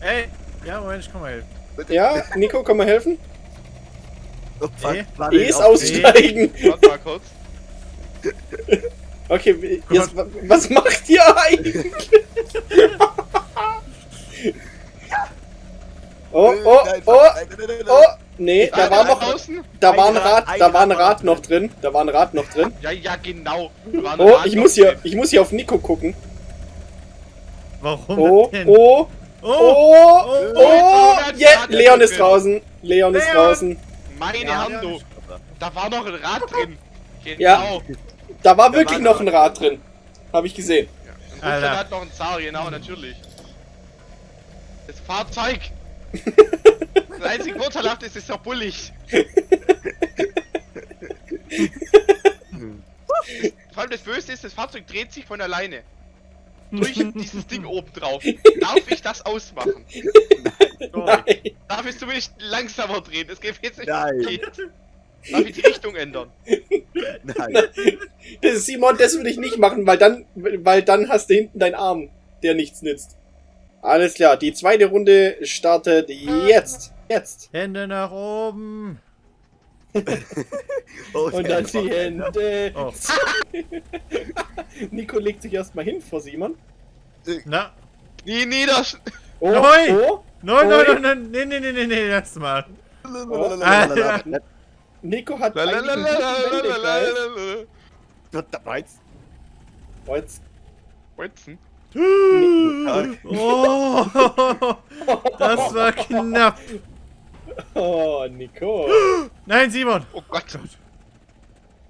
Ey. Ja, Moment, ich komm mal helfen. Ja, Nico, komm mal helfen. Oh, fuck, warte, E ist aussteigen. *laughs* Warte mal kurz. Okay, jetzt, wa- was macht ihr eigentlich? *laughs* Oh, oh, oh, oh, Nee, da Ah, war noch, draußen? da war ein Ein Rad, da war ein Rad noch drin. Da war ein Rad noch drin. Ja, ja, genau. Oh, ich muss hier, ich muss hier auf Nico gucken. Warum Oh, oh, oh, oh, oh, oh, jetzt yeah, Leon ist draußen. Leon ist draußen. Meine Hand, du. Da war noch ein Rad drin. Genau. Ja. Da war wirklich noch ein Rad drin. Habe ich gesehen. Und. Alter. hat noch ein Zar, genau, natürlich. Das Fahrzeug. Das einzige Vorteilhafte ist, es ist doch bullig. *laughs* Vor allem das Böse ist, das Fahrzeug dreht sich von alleine. Durch *laughs* dieses Ding oben drauf. Darf ich das ausmachen? Nein. Darf ich zumindest langsamer drehen? Das geht jetzt nicht. Nein. Geht. Darf ich die Richtung ändern? Nein. Das ist Simon, das würde ich nicht machen, weil dann, weil dann hast du hinten deinen Arm, der nichts nützt. Alles klar, die zweite Runde startet jetzt. Jetzt. Hände nach oben. *laughs* Oh, Und dann die Hände. Oh. *laughs* Nico legt sich erstmal hin vor Simon. Na, Nie nieders. Oh, Nein. oh. nein, Ui. nein, nein, nee, nee, nee, nee, nee, lass mal. Lalalala. Nico hat. Lalalala. Oh, jetzt Weizen. Oh, das war knapp. Oh, Nico. Nein, Simon. Oh Gott.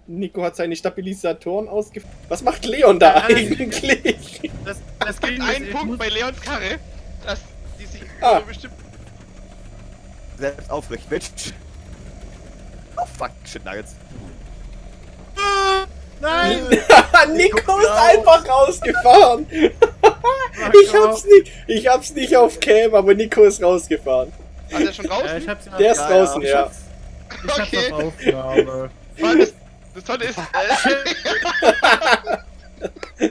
Nico hat seine Stabilisatoren ausge... Was macht Leon da Ja, das- eigentlich? Das, das Es gibt einen Punkt bei Leons Karre, dass die sich Ah. so bestimmt. Selbst aufrecht, Bitch. Oh fuck, shit nuggets. Nein! *laughs* Nico ist einfach rausgefahren. Ich hab's nicht, ich hab's nicht auf Cam, aber Nico ist rausgefahren. Also er schon Ja, draußen? ich hab's ja. Der ist Ja, draußen, ja. ja. Ich hab's Okay. auf Aufnahme. Das, das Tolle ist, *laughs* äh,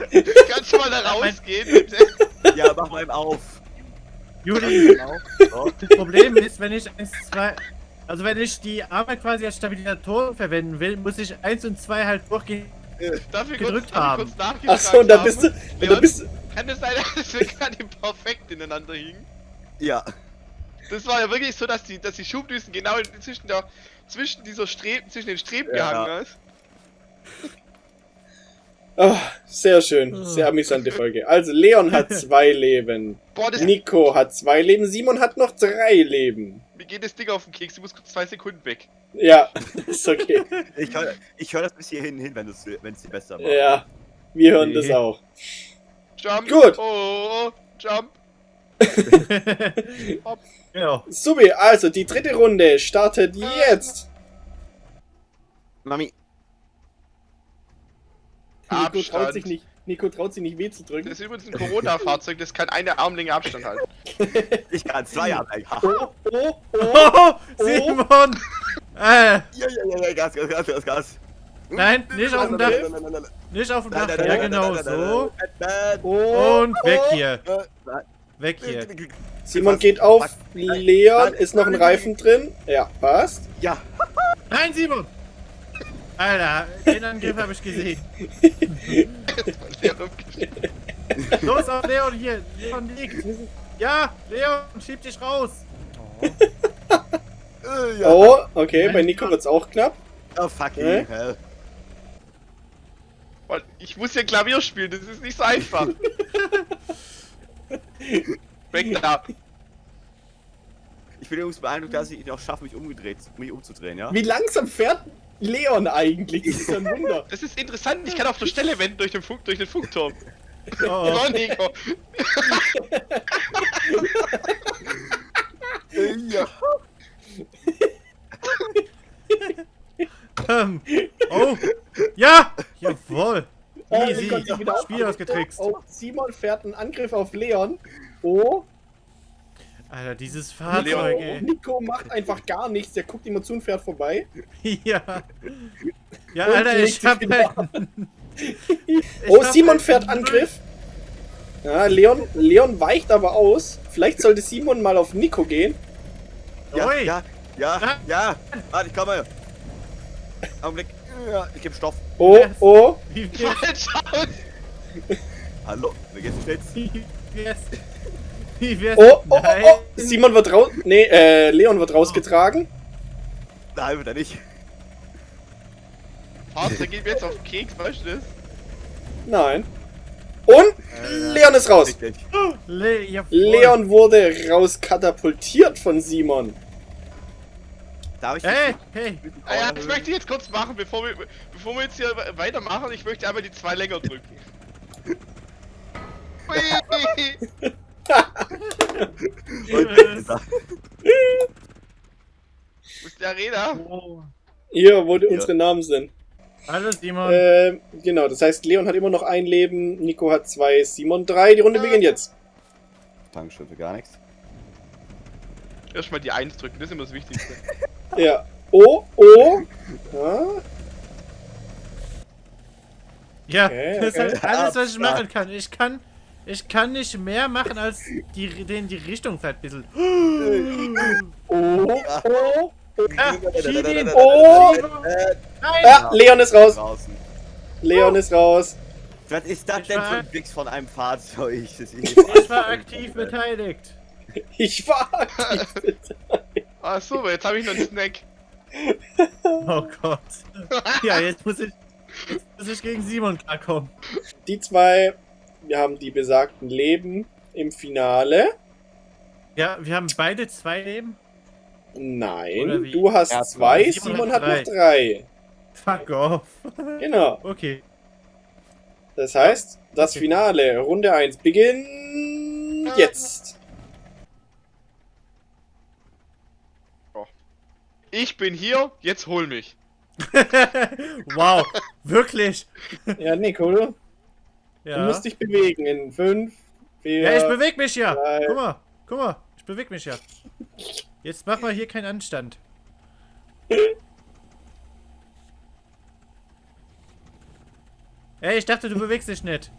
*laughs* kannst du mal da rausgehen, bitte? Ja, mach mal ihm auf. Juli, Oh. das Problem ist, wenn ich 1, 2. Also wenn ich die Arme quasi als Stabilisatoren verwenden will, muss ich 1 und 2 halt durchgehen. *laughs* Ich Gedrückt kurz, haben. kurz Achso, und da bist du, und da bist du, Kann es sein, *laughs* dass wir gerade perfekt ineinander hingen? Ja. Das war ja wirklich so, dass die, dass die Schubdüsen genau zwischen der, zwischen dieser Streben, zwischen den Streben Ja. gehangen ist. Ah, sehr schön, sehr amüsante Folge. Also, Leon hat *laughs* zwei Leben, Boah, Nico hat zwei Leben, Simon hat noch drei Leben. Mir geht das Ding auf den Keks, ich muss kurz zwei Sekunden weg. Ja, *laughs* ist okay. Ich höre ich hör das bis hierhin hin, wenn es wenn es dir besser war. Ja, wir hören das auch. Jump. Gut. Oh, oh, jump. *laughs* genau. Subi, also die dritte Runde startet jetzt. Mami, Abstand. traut sich nicht, Nico traut sich nicht weh zu drücken. Das ist übrigens ein Corona-Fahrzeug, das kann eine Armlänge Abstand halten. *laughs* ich kann zwei haben. Ha. Oh, oh, oh. Oh, Simon! Äh, Ja, ja, ja, ja, Gas, Gas, Gas, Gas, Gas. nein, nicht auf dem Dach. Nicht auf dem Dach. Ja, genau so. oh Und weg oh. hier. Weg hier. Simon geht auf. Leon ist noch ein Reifen drin. Ja, passt. Ja, Nein, Simon! Alter, den Angriff habe ich gesehen. Los auf Leon hier. Leon liegt. Ja, Leon, schieb dich raus. äh, ja. Oh, okay, bei Nico wird's auch knapp. Oh, fucking Hä? hell. Weil Ich muss ja Klavier spielen, das ist nicht so einfach. *laughs* Weg da. Ich bin übrigens beeindruckt, dass ich noch schaffe, mich umgedreht, mich umzudrehen, ja? Wie langsam fährt Leon eigentlich? Das ist ein *laughs* Wunder. Das ist interessant, ich kann auf der Stelle wenden durch den, Funk, durch den Funkturm. Oh, oh. So, Nico. *laughs* Ja. Ähm, oh. Ja! Jawohl. Oh, Easy. Spiel ausgetrickst. Oh, Simon fährt einen Angriff auf Leon. Oh, Alter, dieses. Fahrzeug, oh, ey. Nico macht einfach gar nichts. Der guckt immer zu und fährt vorbei. *laughs* Ja. Ja, Und Alter, ich hab halt... *laughs* Ich Oh, hab Simon halt fährt Angriff. Ja, Leon, Leon weicht aber aus. Vielleicht sollte Simon mal auf Nico gehen. Ja, Ui. ja, ja, Ah. ja. Warte, ich komme. Augenblick. Ja, ich gebe Stoff. Oh, Yes. oh. Falsch aus. Hallo, wie geht's jetzt? Wär's? *laughs* Oh, oh, oh, Nein. oh. Simon wird raus. Nee, äh, Leon wird rausgetragen. der halbe da nicht. Der geht mir jetzt auf den Keks, weißt du das? Nein. Und Leon ist raus. Richtig. Le ja, voll. Leon wurde rauskatapultiert von Simon. Darf ich Hey, hey. Ah ja, das möchte ich jetzt kurz machen, bevor wir, bevor wir jetzt hier we- weitermachen. Ich möchte einmal die zwei länger drücken. *laughs* *laughs* Wo ist die Arena? Hier, wo die- unsere Namen sind. Hallo Simon. Ähm, genau, das heißt, Leon hat immer noch ein Leben, Nico hat zwei, Simon drei. Die Runde beginnt jetzt. Dankeschön für gar nichts. Erstmal die 1 drücken, das ist immer das Wichtigste. *laughs* Ja. Oh, oh. Ja. ja, okay, das ist halt alles, was ich machen kann. Ich kann, ich kann nicht mehr machen, als die, den die Richtung ein bisschen. Oh, oh. Ah, schieb ihn. Oh. Nein! Ja, Leon ist raus. Draußen. Leon ist raus. Was ist das Ich denn für ein Wix von einem Fahrzeug? Ich war aktiv *laughs* beteiligt. Ich war aktiv. *laughs* Ach so, jetzt habe ich noch einen Snack. Oh Gott. Ja, jetzt muss ich, jetzt muss ich gegen Simon klarkommen. Die zwei, wir haben die besagten Leben im Finale. Ja, wir haben beide zwei Leben. Nein, du hast Erst zwei, mal. Simon hat noch drei. Fuck off. *laughs* Genau. Okay. Das heißt, das Okay. Finale, Runde 1, beginnt jetzt. Ich bin hier, jetzt hol mich. *laughs* wow, wirklich? Ja, Nico, du Ja. musst dich bewegen in 5, 4, Ja, ich bewege mich ja. drei. Guck mal, guck mal, ich bewege mich ja. Jetzt mach mal hier keinen Anstand. Ey, ich dachte, du bewegst dich nicht.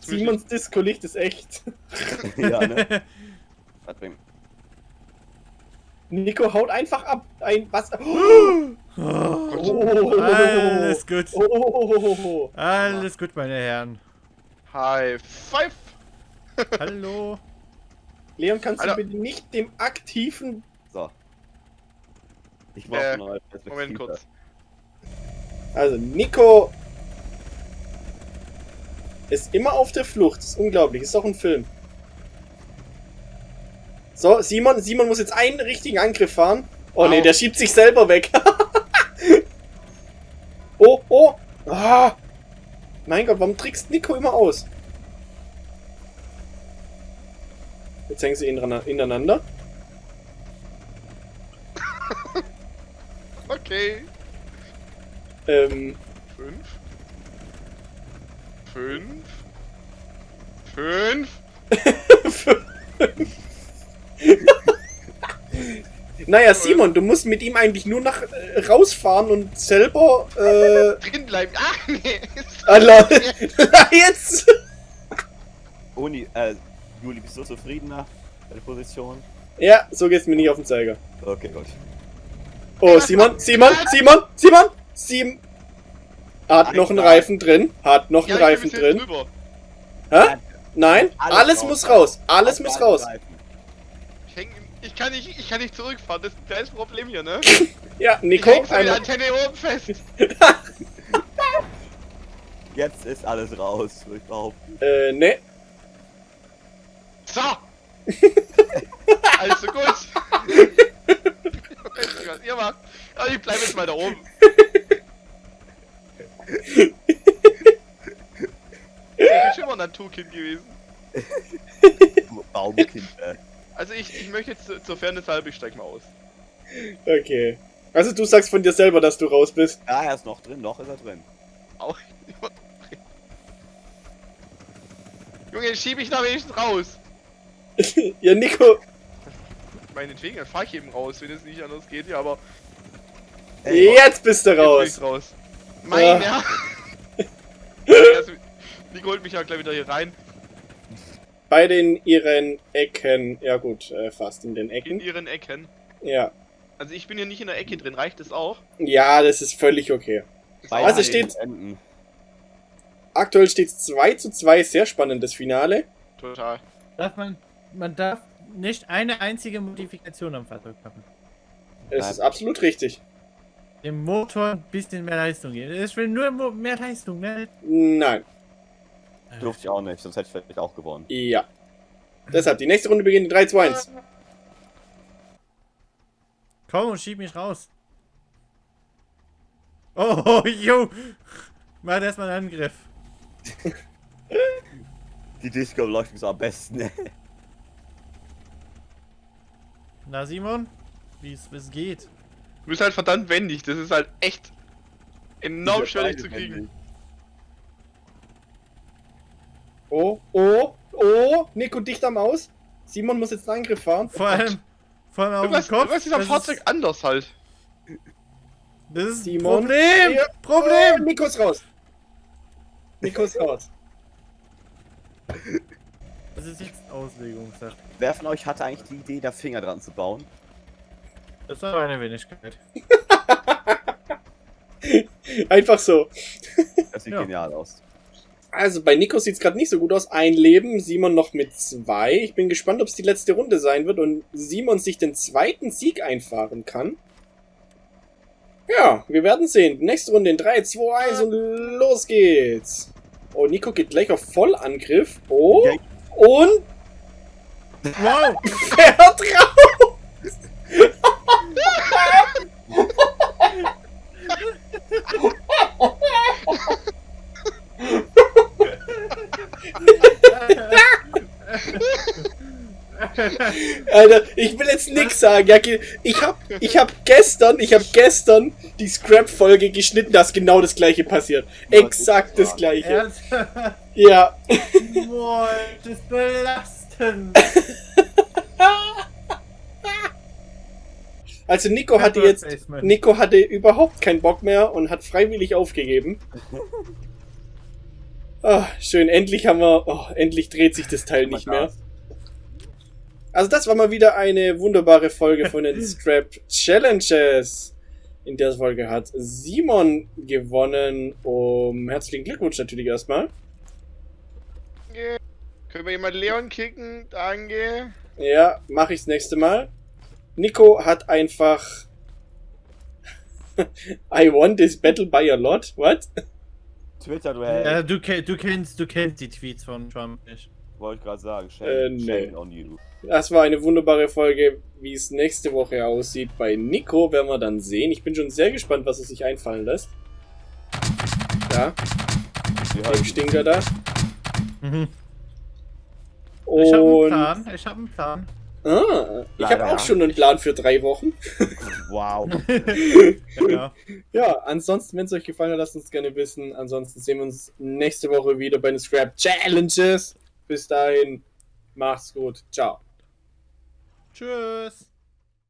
Simons Disco-Licht ist echt. *laughs* ja, ne? *laughs* Nico haut einfach ab. Ein was? *gasps* Oh, Oh, alles gut. Oh, oh, oh, oh. Alles gut, meine Herren. High five! Hallo. Leon, kannst du Alter. bitte nicht dem aktiven. So. Ich brauche Äh, neue. Moment kurz. Also, Nico ist immer auf der Flucht. Das ist unglaublich. Ist doch ein Film. So, Simon, Simon muss jetzt einen richtigen Angriff fahren. Oh nee, Au. der schiebt sich selber weg. *laughs* oh, oh. Ah. Mein Gott, warum trickst Nico immer aus? Jetzt hängen sie ineinander- ineinander. *laughs* Okay. Ähm, Fünf. Fünf. Fünf. *laughs* naja, Simon, du musst mit ihm eigentlich nur nach äh, rausfahren und selber äh, *laughs* Drin bleiben. Ah, nee. Allah, *laughs* jetzt. Uni, äh, Juli, bist du zufriedener? Deine Position? Ja, so geht's mir nicht auf den Zeiger. Okay, gut. Oh, Simon, Simon, Simon, Simon, Simon. Hat Alles noch einen. Reifen drin. Hat noch Ja, einen Reifen drin. drüber. Hä? Nein, Alles alles raus. muss raus. Alles muss raus. Seiten. Ich, ich, kann nicht, ich kann nicht zurückfahren, das ist ein kleines Problem hier, ne? *laughs* Ja, Ich Nico, der einmal. Antenne oben fest. *laughs* Jetzt ist alles raus, würde ich behaupten. Äh, ne. So. *laughs* also gut. Weiß nicht, was ihr macht. Aber ich bleibe jetzt mal da oben. Ich bin schon immer ein Naturkind gewesen. Baumkind, äh. Also ich, ich möchte jetzt zur- Fairness halber, ich steig mal aus. Okay. Also du sagst von dir selber, dass du raus bist. Ja, er ist noch drin, noch ist er drin. Auch Junge, schieb ich da wenigstens raus. *laughs* ja, Nico. Meinetwegen, dann fahr ich eben raus, wenn es nicht anders geht, ja, aber Jetzt bist du jetzt bin raus. ich raus. Mein *laughs* *laughs* Ja. Herr! Also, Nico holt mich ja gleich wieder hier rein. Beide in ihren Ecken. Ja gut, äh, fast in den In Ecken. ihren Ecken. Ja. Also ich bin hier nicht in der Ecke drin, reicht das auch? Ja, das ist völlig okay. Ist Bei auch Also steht- Enden. Aktuell steht es 2 zu 2, sehr spannendes Finale. Total. Darf man, man darf nicht eine einzige Modifikation am Fahrzeug machen. Es Nein. ist absolut richtig. Dem Motor ein bisschen mehr Leistung geben. Ich will nur mehr Leistung, mehr. Nein. Durfte ich auch nicht, sonst hätte ich vielleicht auch gewonnen. Ja. Deshalb, die nächste Runde beginnt in 3, 2, 1. Komm und schieb mich raus. Oh, *laughs* jo. Mach erstmal einen Angriff. Die Disco-Beleuchtung ist am besten. Na, Simon? Wie es wie es geht. Du bist halt verdammt wendig, das ist halt echt enorm schwierig zu kriegen. wendig. Oh, oh, oh. Nico dicht am Aus. Simon muss jetzt einen Angriff fahren. Vor allem, vor allem auf dem Kopf. irgendwas ist am das Fahrzeug anders halt. Das ist Simon. Problem! Ja. Oh, Problem! Nico ist raus. Nico ist raus. *laughs* Das ist jetzt Auslegungssache. Wer von euch hatte eigentlich die Idee, da Finger dran zu bauen? Das ist aber eine Wenigkeit. *laughs* Einfach so. Das sieht Ja. genial aus. Also bei Nico sieht es gerade nicht so gut aus. Ein Leben, Simon noch mit zwei. Ich bin gespannt, ob es die letzte Runde sein wird und Simon sich den zweiten Sieg einfahren kann. Ja, wir werden sehen. Nächste Runde in 3, 2, 1 und los geht's. Oh, Nico geht gleich auf Vollangriff. Oh, und Wow! *laughs* fährt raus. *laughs* *laughs* Alter, ich will jetzt nix sagen. Ich hab, ich hab gestern, ich hab gestern die Scrap-Folge geschnitten, da ist genau das gleiche passiert. Exakt das gleiche. Ernsthaft? Ja. Boah, das belastend. Also Nico hatte jetzt. Nico hatte überhaupt keinen Bock mehr und hat freiwillig aufgegeben. Ah, schön, endlich haben wir, oh, endlich dreht sich das Teil nicht mehr. Also das war mal wieder eine wunderbare Folge von den *laughs* Strap Challenges. In der Folge hat Simon gewonnen. Um herzlichen Glückwunsch natürlich erstmal. Danke. Können wir jemand Leon kicken? Danke. Ja, mache ich das nächste Mal. Nico hat einfach *laughs* I won this battle by a lot. What? Twitter, du Ja, du, du, kennst, du kennst die Tweets von Trump nicht. Wollte ich gerade sagen. Shame, Äh, nee. shame on you. Das war eine wunderbare Folge. Wie es nächste Woche aussieht bei Nico, werden wir dann sehen. Ich bin schon sehr gespannt, was er sich einfallen lässt. Ja, Wir dem Stinker da. Mhm. Ich habe einen Und Plan. Ich habe einen Plan. Ah, ich habe auch schon einen Plan für drei Wochen. Wow. *laughs* ja. Ja, ansonsten, wenn es euch gefallen hat, lasst uns gerne wissen. Ansonsten sehen wir uns nächste Woche wieder bei den Scrap Challenges. Bis dahin, macht's gut. Ciao. Tschüss.